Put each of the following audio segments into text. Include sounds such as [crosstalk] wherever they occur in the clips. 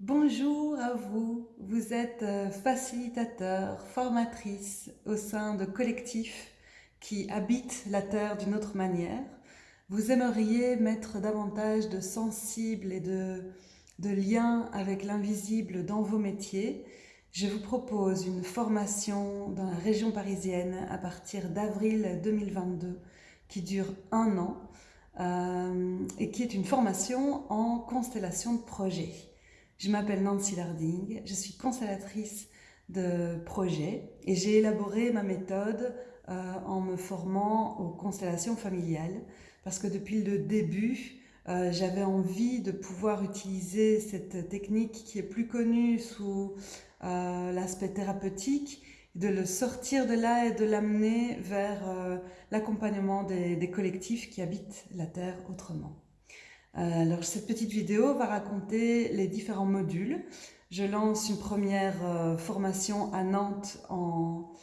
Bonjour à vous, vous êtes euh, facilitateur, formatrice au sein de collectifs qui habitent la Terre d'une autre manière. Vous aimeriez mettre davantage de sensibles et de, de liens avec l'invisible dans vos métiers. Je vous propose une formation dans la région parisienne à partir d'avril 2022 qui dure un an euh, et qui est une formation en constellation de projets. Je m'appelle Nancy Larding, je suis constellatrice de projet et j'ai élaboré ma méthode euh, en me formant aux constellations familiales parce que depuis le début, euh, j'avais envie de pouvoir utiliser cette technique qui est plus connue sous euh, l'aspect thérapeutique, de le sortir de là et de l'amener vers l'accompagnement des collectifs qui habitent la Terre autrement. Euh, alors cette petite vidéo va raconter les différents modules. Je lance une première euh, formation à Nantes en,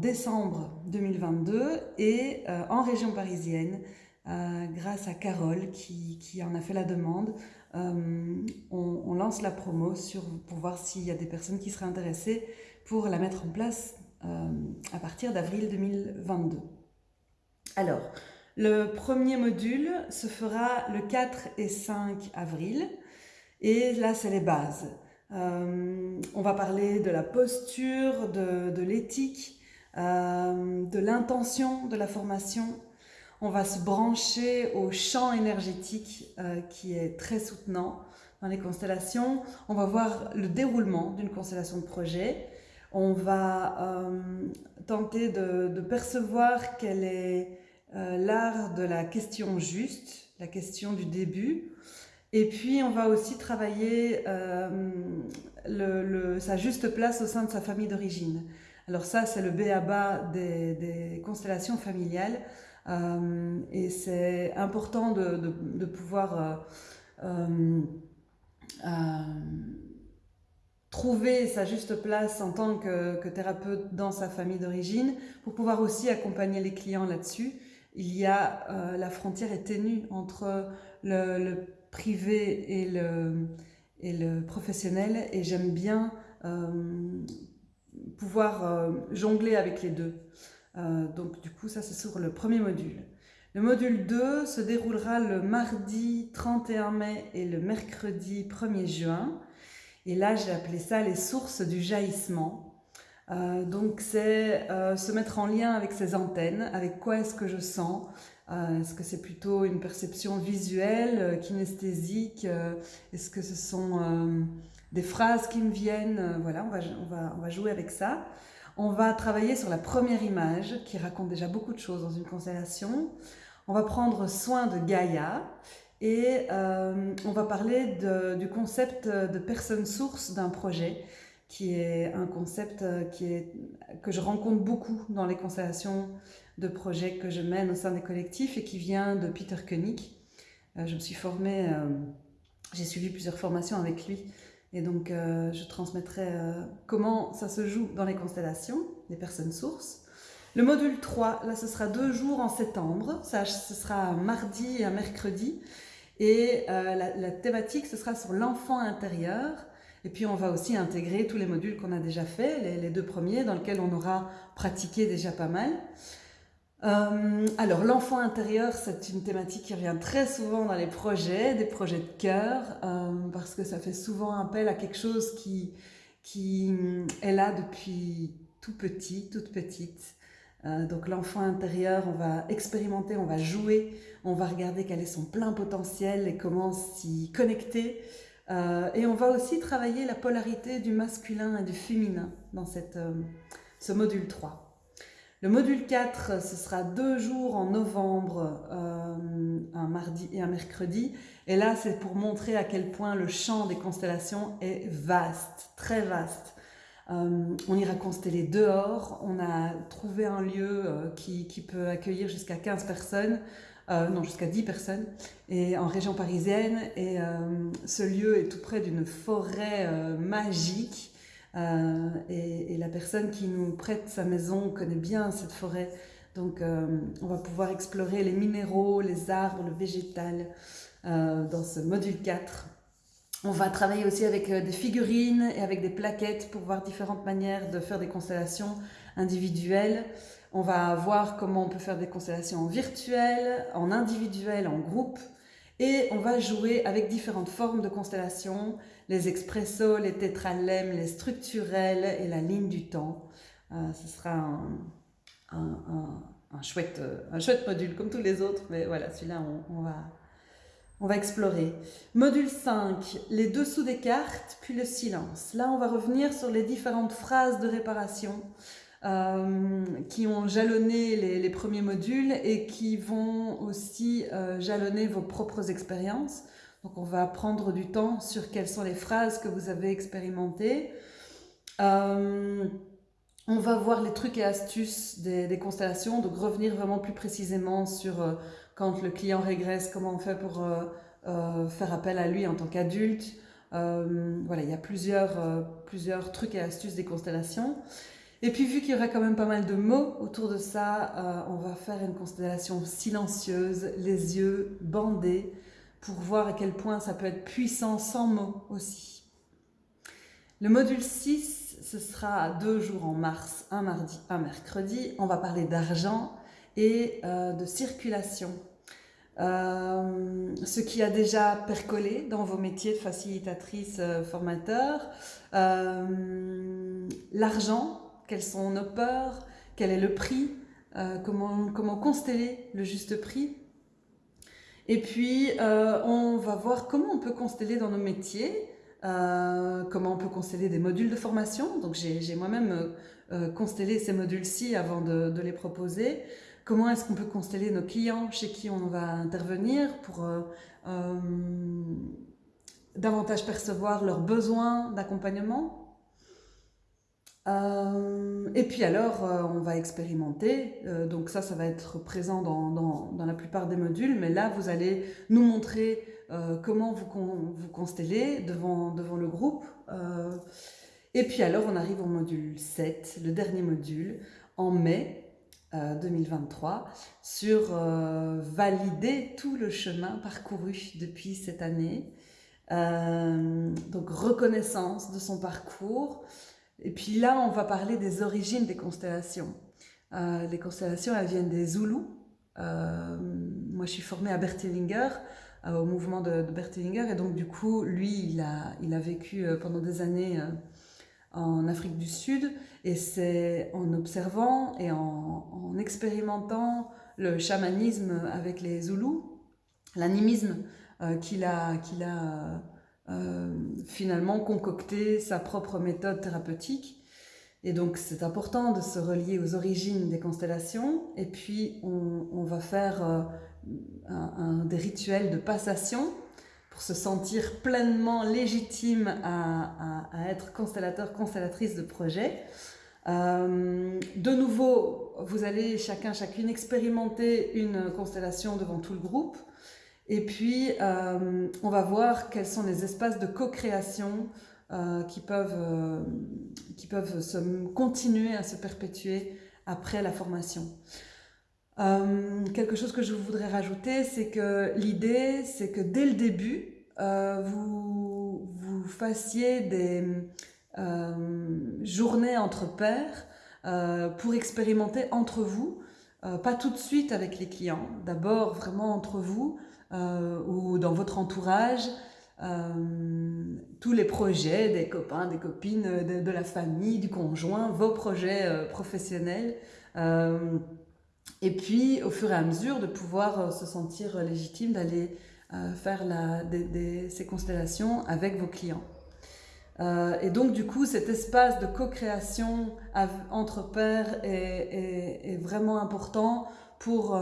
décembre 2022 et euh, en région parisienne grâce à Carole qui, en a fait la demande. On, lance la promo sur, pour voir s'il y a des personnes qui seraient intéressées pour la mettre en place à partir d'avril 2022. Alors, le premier module se fera le 4 et 5 avril et là c'est les bases. Euh, on va parler de la posture, de, l'éthique, euh, de l'intention de la formation. On va se brancher au champ énergétique euh, qui est très soutenant dans les constellations. On va voir le déroulement d'une constellation de projet. On va tenter de, percevoir quelle est l'art de la question juste, la question du début. Et puis, on va aussi travailler euh, sa juste place au sein de sa famille d'origine. Alors ça, c'est le béaba des, des constellations familiales. Euh, et c'est important de, pouvoir trouver sa juste place en tant que thérapeute dans sa famille d'origine pour pouvoir aussi accompagner les clients là-dessus il y a euh, la frontière est ténue entre le, privé et le, professionnel et j'aime bien euh, pouvoir euh, jongler avec les deux. donc du coup ça c'est sur le premier module. Le module 2 se déroulera le mardi 31 mai et le mercredi 1er juin. Et là j'ai appelé ça les sources du jaillissement. Euh, donc c'est euh, se mettre en lien avec ses antennes, avec quoi est-ce que je sens, euh, est-ce que c'est plutôt une perception visuelle, kinesthésique, est-ce que ce sont des phrases qui me viennent, voilà, on va, on, va, on va jouer avec ça. On va travailler sur la première image qui raconte déjà beaucoup de choses dans une constellation. On va prendre soin de Gaïa et on va parler du concept de personne source d'un projet qui est un concept euh, qui est, que je rencontre beaucoup dans les constellations de projets que je mène au sein des collectifs et qui vient de Peter Koenig. Euh, je me suis formée, euh, j'ai suivi plusieurs formations avec lui et donc je transmettrai comment ça se joue dans les constellations, les personnes sources. Le module 3, là ce sera deux jours en septembre, ça, ce sera un mardi et un mercredi et la thématique ce sera sur l'enfant intérieur et puis on va aussi intégrer tous les modules qu'on a déjà fait, les, deux premiers, dans lesquels on aura pratiqué déjà pas mal. Euh, alors l'enfant intérieur, c'est une thématique qui revient très souvent dans les projets, des projets de cœur, euh, parce que ça fait souvent appel à quelque chose qui, qui est là depuis tout petit, toute petite. Euh, donc l'enfant intérieur, on va expérimenter, on va jouer, on va regarder quel est son plein potentiel et comment s'y connecter. Euh, et on va aussi travailler la polarité du masculin et du féminin dans cette, euh, ce module 3. Le module 4, ce sera deux jours en novembre, euh, un mardi et un mercredi. Et là, c'est pour montrer à quel point le champ des constellations est vaste, très vaste. on ira consteller dehors. On a trouvé un lieu qui, qui, peut accueillir jusqu'à 15 personnes. Euh, non jusqu'à 10 personnes, et en région parisienne. Et euh, ce lieu est tout près d'une forêt euh, magique. Et, et, la personne qui nous prête sa maison connaît bien cette forêt. Donc on va pouvoir explorer les minéraux, les arbres, le végétal dans ce module 4. on va travailler aussi avec des figurines et avec des plaquettes pour voir différentes manières de faire des constellations individuelles. On va voir comment on peut faire des constellations en virtuel, en individuel, en groupe. Et on va jouer avec différentes formes de constellations, les expressos, les tétralèmes, les structurels et la ligne du temps. Euh, ce sera euh, un chouette module comme tous les autres, mais voilà, celui-là, on, va, on va explorer. Module 5, les dessous des cartes, puis le silence. Là, on va revenir sur les différentes phrases de réparation. Euh, qui ont jalonné les, premiers modules et qui vont aussi euh, jalonner vos propres expériences. Donc on va prendre du temps sur quelles sont les phrases que vous avez expérimentées. Euh, on va voir les trucs et astuces des, constellations, donc revenir vraiment plus précisément sur quand le client régresse, comment on fait pour faire appel à lui en tant qu'adulte. voilà, il y a plusieurs, plusieurs trucs et astuces des constellations. Et puis vu qu'il y aura quand même pas mal de mots autour de ça, euh, on va faire une constellation silencieuse, les yeux bandés, pour voir à quel point ça peut être puissant sans mots aussi. Le module 6, ce sera deux jours en mars, un mardi, un mercredi. On va parler d'argent et euh, de circulation. Euh, ce qui a déjà percolé dans vos métiers de facilitatrice, formateur. L'argent, quelles sont nos peurs, quel est le prix, euh, comment, consteller le juste prix. Et puis, euh, on va voir comment on peut consteller dans nos métiers, euh, comment on peut consteller des modules de formation. Donc, j'ai moi-même constellé ces modules-ci avant de, les proposer. Comment est-ce qu'on peut consteller nos clients chez qui on va intervenir pour davantage percevoir leurs besoins d'accompagnement euh, et puis alors, euh, on va expérimenter. Euh, donc ça, ça va être présent dans, dans, la plupart des modules. Mais là, vous allez nous montrer comment vous, vous constellez devant, devant le groupe. et puis alors, on arrive au module 7, le dernier module, en mai 2023, sur valider tout le chemin parcouru depuis cette année. donc, reconnaissance de son parcours, et puis là, on va parler des origines des constellations. Euh, les constellations, elles viennent des Zoulous. Euh, moi, je suis formée à Bertelinger, euh, au mouvement de, de, et donc du coup, lui, il a, vécu pendant des années en Afrique du Sud, et c'est en observant et en, en, expérimentant le chamanisme avec les Zoulous, l'animisme qu'il a euh, finalement concocter sa propre méthode thérapeutique. Et donc c'est important de se relier aux origines des constellations et puis on, va faire euh, des rituels de passation pour se sentir pleinement légitime à, être constellateur, constellatrice de projet. Euh, de nouveau, vous allez chacun, chacune expérimenter une constellation devant tout le groupe. Et puis, euh, on va voir quels sont les espaces de co-création euh, qui, peuvent, euh, qui peuvent se, continuer à se perpétuer après la formation. quelque chose que je voudrais rajouter, c'est que l'idée, c'est que dès le début, vous, vous fassiez des journées entre pairs pour expérimenter entre vous, pas tout de suite avec les clients, d'abord vraiment entre vous, euh, ou dans votre entourage, euh, tous les projets des copains, des copines, de, la famille, du conjoint, vos projets euh, professionnels. et puis, au fur et à mesure, de pouvoir se sentir légitime d'aller faire ces constellations avec vos clients. Et donc, du coup, cet espace de co-création entre pairs est, vraiment important pour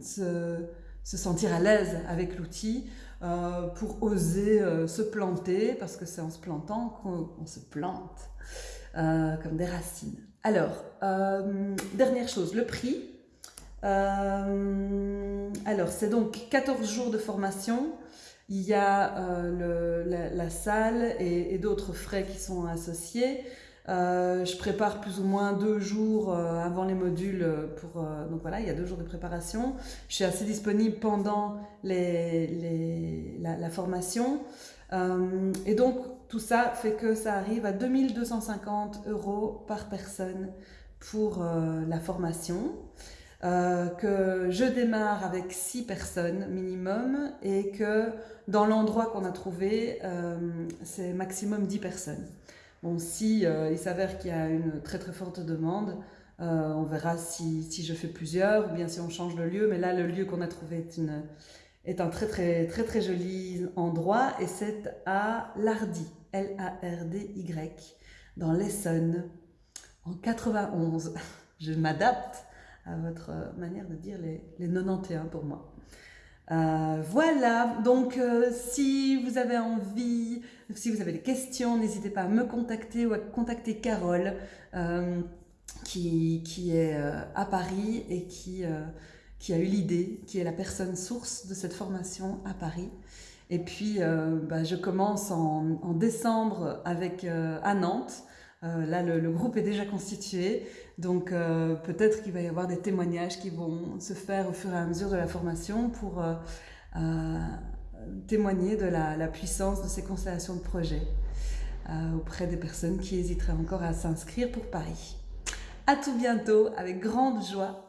se se sentir à l'aise avec l'outil, euh, pour oser euh, se planter, parce que c'est en se plantant qu'on se plante, euh, comme des racines. Alors, dernière chose, le prix. alors, c'est donc 14 jours de formation. Il y a la, salle et d'autres frais qui sont associés. Euh, je prépare plus ou moins deux jours euh, avant les modules pour euh, donc voilà il y a deux jours de préparation je suis assez disponible pendant les, les, la, formation et donc, tout ça fait que ça arrive à 2250 euros par personne pour la formation. Euh, que je démarre avec six personnes minimum et que dans l'endroit qu'on a trouvé, euh, c'est maximum 10 personnes. Bon, si euh, il s'avère qu'il y a une très très forte demande, on verra si, si, je fais plusieurs ou bien si on change de lieu. Mais là, le lieu qu'on a trouvé est, est un très très très très joli endroit et c'est à Lardy, L-A-R-D-Y, dans l'Essonne, en 91. [laughs] Je m'adapte à votre manière de dire les, les 91 pour moi. Euh, voilà, donc euh, si vous avez envie, si vous avez des questions, n'hésitez pas à me contacter ou à contacter Carole euh, qui, qui, est à Paris et qui, qui a eu l'idée, qui est la personne source de cette formation à Paris. Et puis, bah, je commence en, en décembre avec, à Nantes. Là, le, groupe est déjà constitué. Donc euh, peut-être qu'il va y avoir des témoignages qui vont se faire au fur et à mesure de la formation pour euh, euh, témoigner de la, puissance de ces constellations de projets auprès des personnes qui hésiteraient encore à s'inscrire pour Paris. À tout bientôt avec grande joie